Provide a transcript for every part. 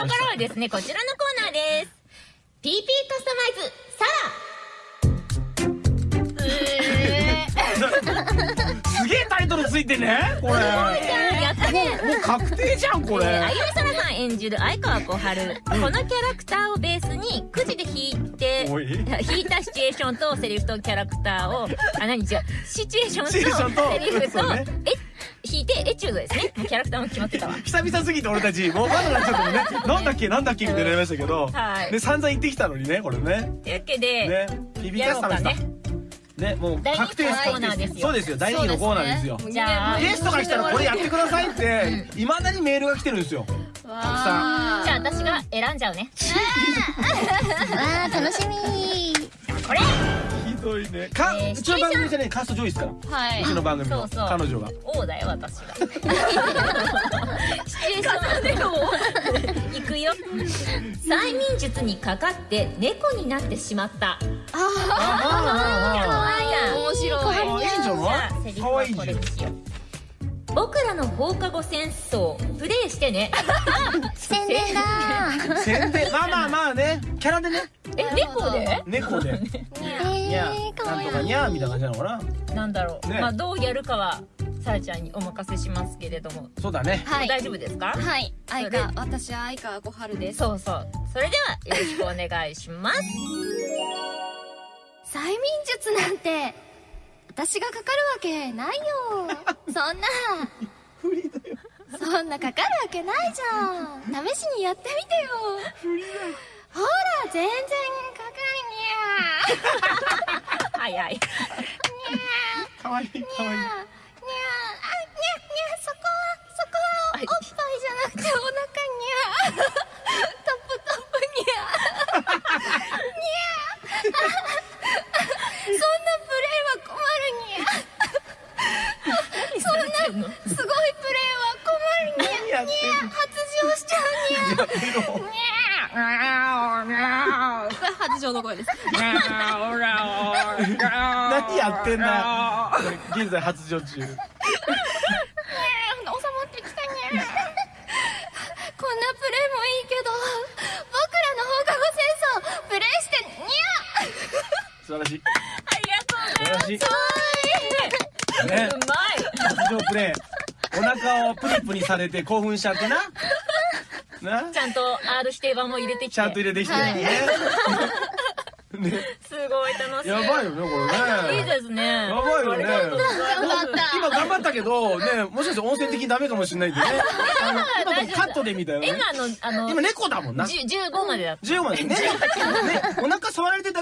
こからはですね、こちらのコーナーです。PP カスタマイズ、サすげえタイトルついてねこれ。ラやったね。もう確定じゃんこれ、えー、あゆみさらさん演じる相川小春、このキャラクターをベースにくじで引いて引いたシチュエーションとセリフとキャラクターをあ何違う。シチュエーションとセリフとそうね。え引いてエチュードですね。もうキャラクターも決まってたわ。久々すぎて俺たちもうまだなっちゃったもんねなんだっけなんだっけみたいになりましたけど、はい。で散々言ってきたのにねこれね。というわけで、ねうかカスタマイズだね。ねもう確定ですコーナーですよ。そうですよ。大人気のコーナーですよ。じゃあゲストが来たらこれやってくださいっていまだにメールが来てるんですよ。たくさん。じゃあ私が選んじゃうね。わあ楽しみ。これひどいね。か、えーうちの番組じゃねカースト上位ですから。はうちの番組の。そうそう。彼女が王だよ私がシチュエーションで 行くよ。催眠術にかかって猫になってしまった。あああや面白い。ああい。いんじゃない？セリフはこれにしよう。僕らの放課後戦争プレイしてね。宣伝だ宣伝。まあまあまあね。キャラでね。え猫で？猫で。にゃえー、かわいいなんとかにゃみたいな感じなのかな？なんだろう、ね。まあどうやるかはさらちゃんにお任せしますけれども、そうだね。はい。大丈夫ですか？はい。相それ。川私は相川小春です。そうそう。それではよろしくお願いします。催眠術なんて私がかかるわけないよ。そんな。不利だよ。そんなかかるわけないじゃん。試しにやってみてよ。ほら全然かかはい。はいかわいいかわいい。るにゃにゃにゃあにゃにゃそこはそこはおっぱいじゃなくてお腹にゃトップトップにゃにゃそんなプレイは困るにゃそんなすごいプレイは困るにゃ何やってんの？発情しちゃうにゃやめろこれ発情の声です何やってんだ。現在発情中。収まってきたにゃこんなプレイもいいけど僕らの放課後戦争プレイしてにゃ素晴らしい。ありがとうございます。素晴らしい。ね。うまい。発情プレイ。お腹をプニプニされて興奮しちゃってななちゃんと R 指定版も入れてきて。ちゃんと入れてきてるね。ね。すごい楽しい。やばいよねこれね。いいですね。やばいよね。今頑張ったけどねもしかして音声的にダメかもしれないんでね。あの今のカットでみたいなね。今のあの今猫だもんな。じゅ15までだった。10までね。ね。お腹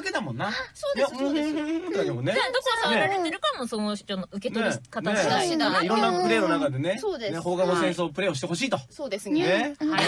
だけだもんなそうですそうですでもねじゃあどこ触られてるかもその人の受け取り方次第ねだいろんなプレーの中でねそうですね放課後戦争プレーをしてほしいとそうですねはい。というわ